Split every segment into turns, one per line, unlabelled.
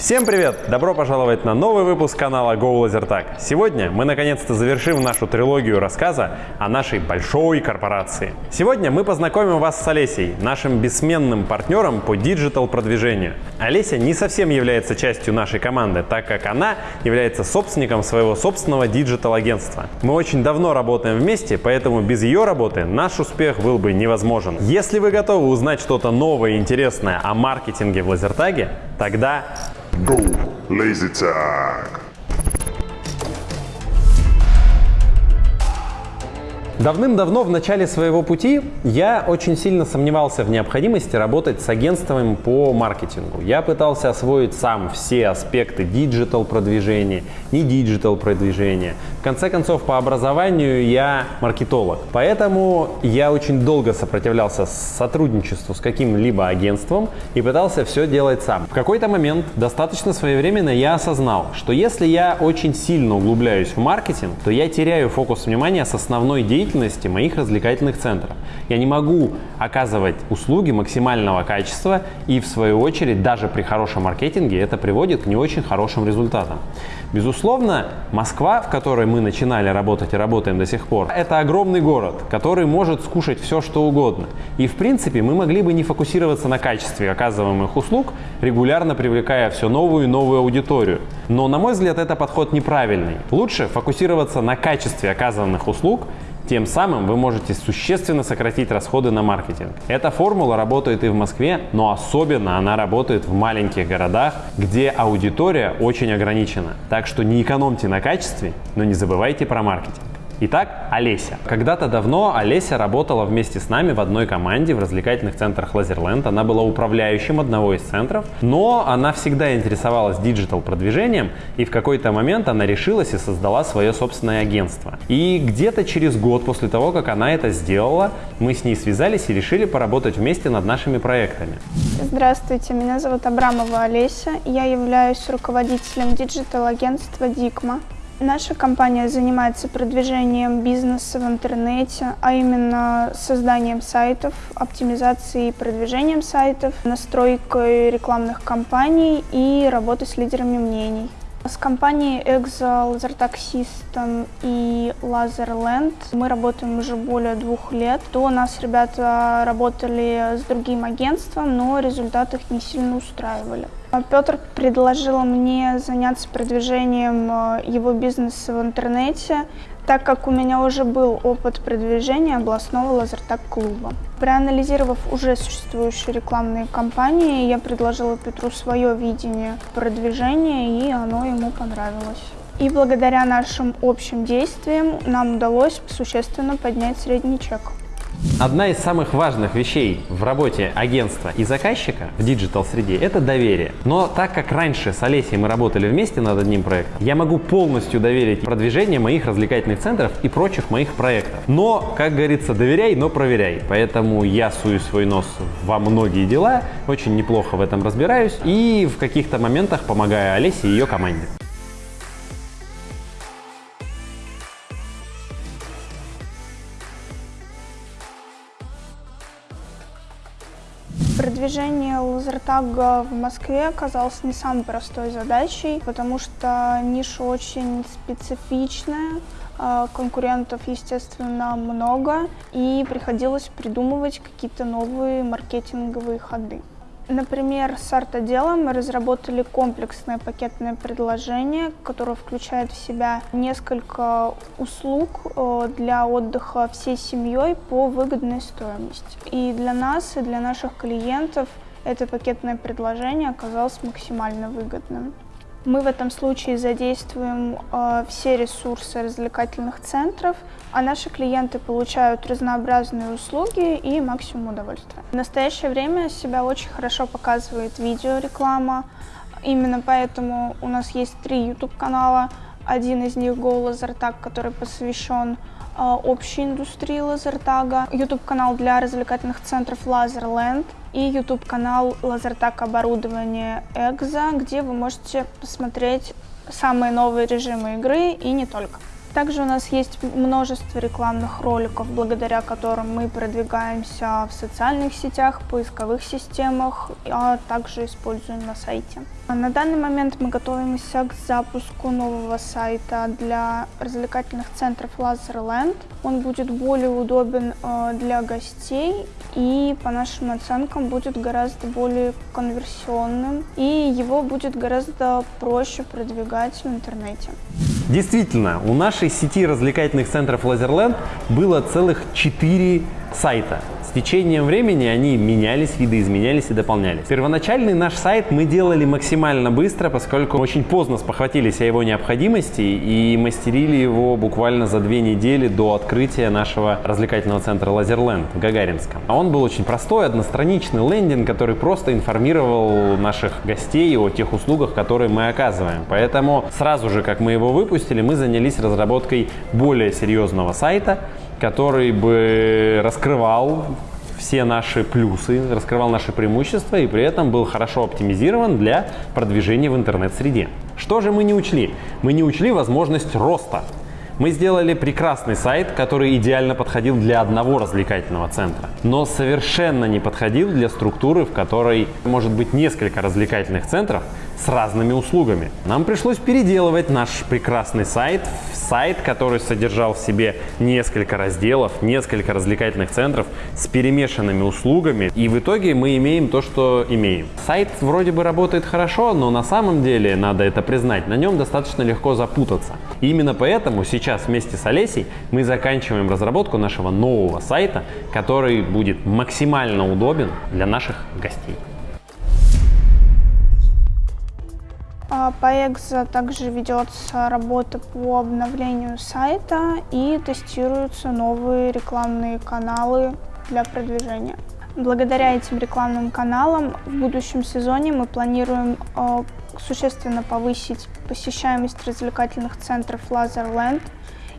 Всем привет! Добро пожаловать на новый выпуск канала Go LaserTag. Сегодня мы наконец-то завершим нашу трилогию рассказа о нашей большой корпорации. Сегодня мы познакомим вас с Олесей, нашим бессменным партнером по digital продвижению. Олеся не совсем является частью нашей команды, так как она является собственником своего собственного digital агентства. Мы очень давно работаем вместе, поэтому без ее работы наш успех был бы невозможен. Если вы готовы узнать что-то новое и интересное о маркетинге в лазертаге, тогда
Go Laser Tag.
Давным-давно в начале своего пути я очень сильно сомневался в необходимости работать с агентством по маркетингу. Я пытался освоить сам все аспекты digital продвижения, не digital продвижения. В конце концов, по образованию я маркетолог. Поэтому я очень долго сопротивлялся сотрудничеству с каким-либо агентством и пытался все делать сам. В какой-то момент, достаточно своевременно, я осознал, что если я очень сильно углубляюсь в маркетинг, то я теряю фокус внимания с основной деятельности деятельности моих развлекательных центров. Я не могу оказывать услуги максимального качества и в свою очередь даже при хорошем маркетинге это приводит к не очень хорошим результатам. Безусловно, Москва, в которой мы начинали работать и работаем до сих пор, это огромный город, который может скушать все, что угодно. И в принципе мы могли бы не фокусироваться на качестве оказываемых услуг, регулярно привлекая все новую и новую аудиторию. Но на мой взгляд это подход неправильный. Лучше фокусироваться на качестве оказанных услуг тем самым вы можете существенно сократить расходы на маркетинг. Эта формула работает и в Москве, но особенно она работает в маленьких городах, где аудитория очень ограничена. Так что не экономьте на качестве, но не забывайте про маркетинг. Итак, Олеся. Когда-то давно Олеся работала вместе с нами в одной команде в развлекательных центрах Лазерленд. Она была управляющим одного из центров, но она всегда интересовалась digital продвижением и в какой-то момент она решилась и создала свое собственное агентство. И где-то через год после того, как она это сделала, мы с ней связались и решили поработать вместе над нашими проектами.
Здравствуйте, меня зовут Абрамова Олеся. Я являюсь руководителем digital-агентства «Дикма». Наша компания занимается продвижением бизнеса в интернете, а именно созданием сайтов, оптимизацией и продвижением сайтов, настройкой рекламных кампаний и работой с лидерами мнений. С компанией Lasertag System и Laserland мы работаем уже более двух лет. До нас ребята работали с другим агентством, но результаты их не сильно устраивали. Петр предложил мне заняться продвижением э, его бизнеса в интернете, так как у меня уже был опыт продвижения областного лазертаг-клуба. Проанализировав уже существующие рекламные кампании, я предложила Петру свое видение продвижения, и оно ему понравилось. И благодаря нашим общим действиям нам удалось существенно поднять средний чек.
Одна из самых важных вещей в работе агентства и заказчика в digital-среде – это доверие. Но так как раньше с Олесей мы работали вместе над одним проектом, я могу полностью доверить продвижение моих развлекательных центров и прочих моих проектов. Но, как говорится, доверяй, но проверяй. Поэтому я сую свой нос во многие дела, очень неплохо в этом разбираюсь и в каких-то моментах помогаю Олесе и ее команде.
Продвижение лазертага в Москве оказалось не самой простой задачей, потому что ниша очень специфичная, а, конкурентов, естественно, много, и приходилось придумывать какие-то новые маркетинговые ходы. Например, с арт-отделом мы разработали комплексное пакетное предложение, которое включает в себя несколько услуг э, для отдыха всей семьей по выгодной стоимости. И для нас, и для наших клиентов это пакетное предложение оказалось максимально выгодным. Мы в этом случае задействуем э, все ресурсы развлекательных центров, а наши клиенты получают разнообразные услуги и максимум удовольствия. В настоящее время себя очень хорошо показывает видеореклама. Именно поэтому у нас есть три YouTube-канала. Один из них Go Lasertag, который посвящен э, общей индустрии лазертага. YouTube-канал для развлекательных центров Laserland – и YouTube-канал Лазертак оборудование Экза, где вы можете посмотреть самые новые режимы игры и не только. Также у нас есть множество рекламных роликов, благодаря которым мы продвигаемся в социальных сетях, поисковых системах, а также используем на сайте. На данный момент мы готовимся к запуску нового сайта для развлекательных центров Laserland. Он будет более удобен э, для гостей и, по нашим оценкам, будет гораздо более конверсионным и его будет гораздо проще продвигать в интернете.
Действительно, у нашей сети развлекательных центров Лазерленд было целых четыре сайта. С течением времени они менялись, видоизменялись и дополнялись. Первоначальный наш сайт мы делали максимально быстро, поскольку очень поздно спохватились о его необходимости и мастерили его буквально за две недели до открытия нашего развлекательного центра Лазерленд в Гагаринском. А он был очень простой, одностраничный лендинг, который просто информировал наших гостей о тех услугах, которые мы оказываем. Поэтому сразу же, как мы его выпустили, мы занялись разработкой более серьезного сайта, который бы раскрывал все наши плюсы, раскрывал наши преимущества и при этом был хорошо оптимизирован для продвижения в интернет-среде. Что же мы не учли? Мы не учли возможность роста. Мы сделали прекрасный сайт, который идеально подходил для одного развлекательного центра, но совершенно не подходил для структуры, в которой может быть несколько развлекательных центров с разными услугами. Нам пришлось переделывать наш прекрасный сайт в сайт, который содержал в себе несколько разделов, несколько развлекательных центров с перемешанными услугами. И в итоге мы имеем то, что имеем. Сайт вроде бы работает хорошо, но на самом деле, надо это признать, на нем достаточно легко запутаться. И именно поэтому сейчас вместе с Олесей мы заканчиваем разработку нашего нового сайта, который будет максимально удобен для наших гостей.
По Экзо также ведется работа по обновлению сайта и тестируются новые рекламные каналы для продвижения. Благодаря этим рекламным каналам в будущем сезоне мы планируем э, существенно повысить посещаемость развлекательных центров Laserland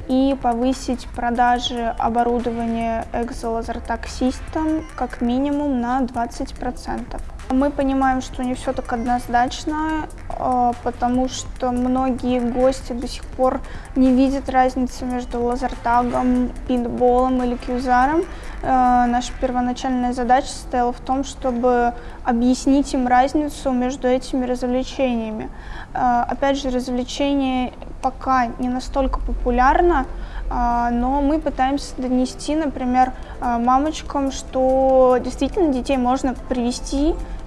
и повысить продажи оборудования System как минимум на 20%. Мы понимаем, что не все так однозначно, а, потому что многие гости до сих пор не видят разницы между лазертагом, пинболом или кьюзаром. А, наша первоначальная задача состояла в том, чтобы объяснить им разницу между этими развлечениями. А, опять же, развлечение пока не настолько популярно, но мы пытаемся донести, например, мамочкам, что действительно детей можно привести Э,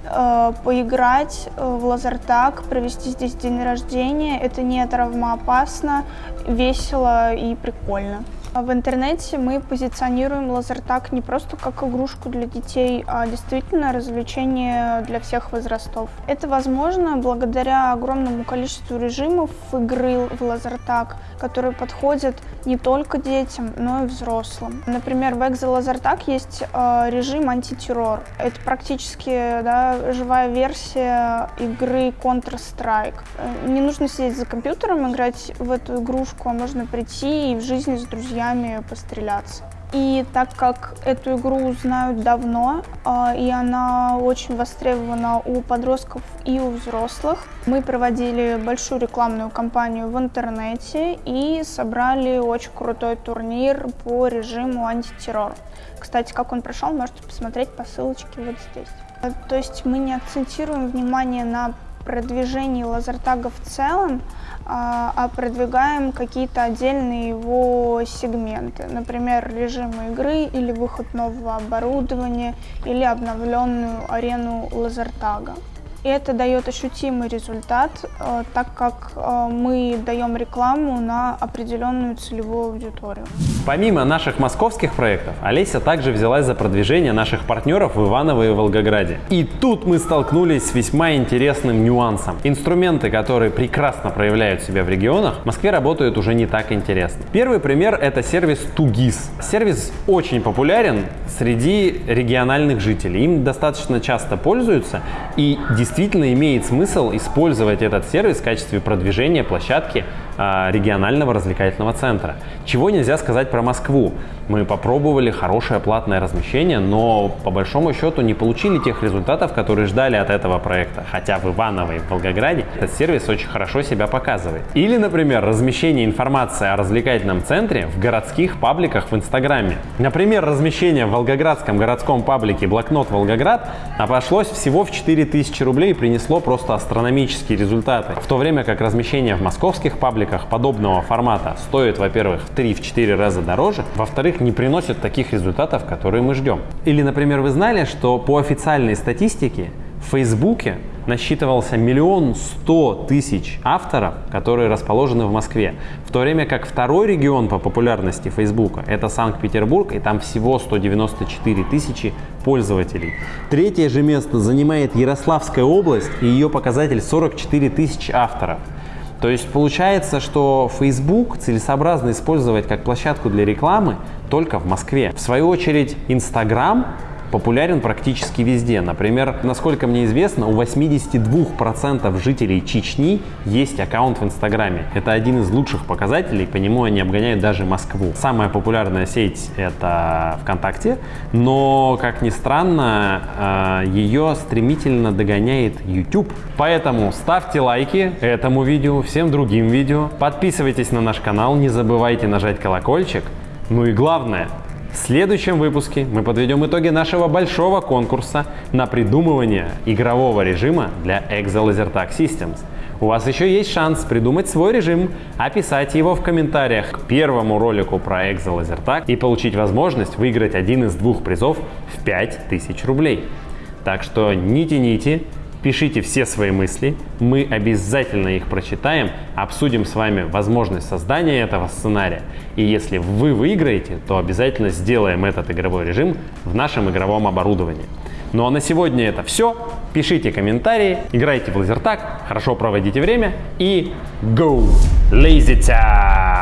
поиграть э, в лазертаг, провести здесь день рождения. Это не травмоопасно, весело и прикольно. В интернете мы позиционируем лазертаг не просто как игрушку для детей, а действительно развлечение для всех возрастов. Это возможно благодаря огромному количеству режимов игры в лазертаг, которые подходят не только детям, но и взрослым. Например, в Экзо Лазертаг есть э, режим антитеррор. Это практически да, живая версия игры Counter-Strike. Э, не нужно сидеть за компьютером, играть в эту игрушку, а можно прийти и в жизни с друзьями друзьями постреляться. И так как эту игру знают давно, э, и она очень востребована у подростков и у взрослых, мы проводили большую рекламную кампанию в интернете и собрали очень крутой турнир по режиму антитеррор. Кстати, как он прошел, можете посмотреть по ссылочке вот здесь. То есть мы не акцентируем внимание на продвижении лазертага в целом, а, а продвигаем какие-то отдельные его сегменты, например, режим игры или выход нового оборудования или обновленную арену лазертага. Это дает ощутимый результат, э, так как э, мы даем рекламу на определенную целевую аудиторию.
Помимо наших московских проектов, Олеся также взялась за продвижение наших партнеров в Иваново и Волгограде. И тут мы столкнулись с весьма интересным нюансом. Инструменты, которые прекрасно проявляют себя в регионах, в Москве работают уже не так интересно. Первый пример – это сервис Тугис. Сервис очень популярен среди региональных жителей. Им достаточно часто пользуются и действительно действительно имеет смысл использовать этот сервис в качестве продвижения площадки регионального развлекательного центра. Чего нельзя сказать про Москву. Мы попробовали хорошее платное размещение, но по большому счету не получили тех результатов, которые ждали от этого проекта. Хотя в Иваново и в Волгограде этот сервис очень хорошо себя показывает. Или, например, размещение информации о развлекательном центре в городских пабликах в Инстаграме. Например, размещение в волгоградском городском паблике «Блокнот Волгоград» обошлось всего в 4000 рублей и принесло просто астрономические результаты. В то время как размещение в московских пабликах подобного формата стоит, во-первых, в 3-4 раза дороже, во-вторых, не приносит таких результатов, которые мы ждем. Или, например, вы знали, что по официальной статистике в Фейсбуке насчитывался миллион сто тысяч авторов, которые расположены в Москве. В то время как второй регион по популярности Фейсбука – это Санкт-Петербург, и там всего 194 тысячи пользователей. Третье же место занимает Ярославская область, и ее показатель 44 тысячи авторов. То есть получается, что Facebook целесообразно использовать как площадку для рекламы только в Москве. В свою очередь, Instagram популярен практически везде. Например, насколько мне известно, у 82% жителей Чечни есть аккаунт в Инстаграме. Это один из лучших показателей, по нему они обгоняют даже Москву. Самая популярная сеть это ВКонтакте, но, как ни странно, а, ее стремительно догоняет YouTube. Поэтому ставьте лайки этому видео, всем другим видео, подписывайтесь на наш канал, не забывайте нажать колокольчик. Ну и главное, в следующем выпуске мы подведем итоги нашего большого конкурса на придумывание игрового режима для Exo Lasertag Systems. У вас еще есть шанс придумать свой режим, описать его в комментариях к первому ролику про Exo Lasertag и получить возможность выиграть один из двух призов в 5000 рублей. Так что не тяните, Пишите все свои мысли, мы обязательно их прочитаем, обсудим с вами возможность создания этого сценария. И если вы выиграете, то обязательно сделаем этот игровой режим в нашем игровом оборудовании. Ну а на сегодня это все. Пишите комментарии, играйте в лазертаг, хорошо проводите время и go! Lazy Tag!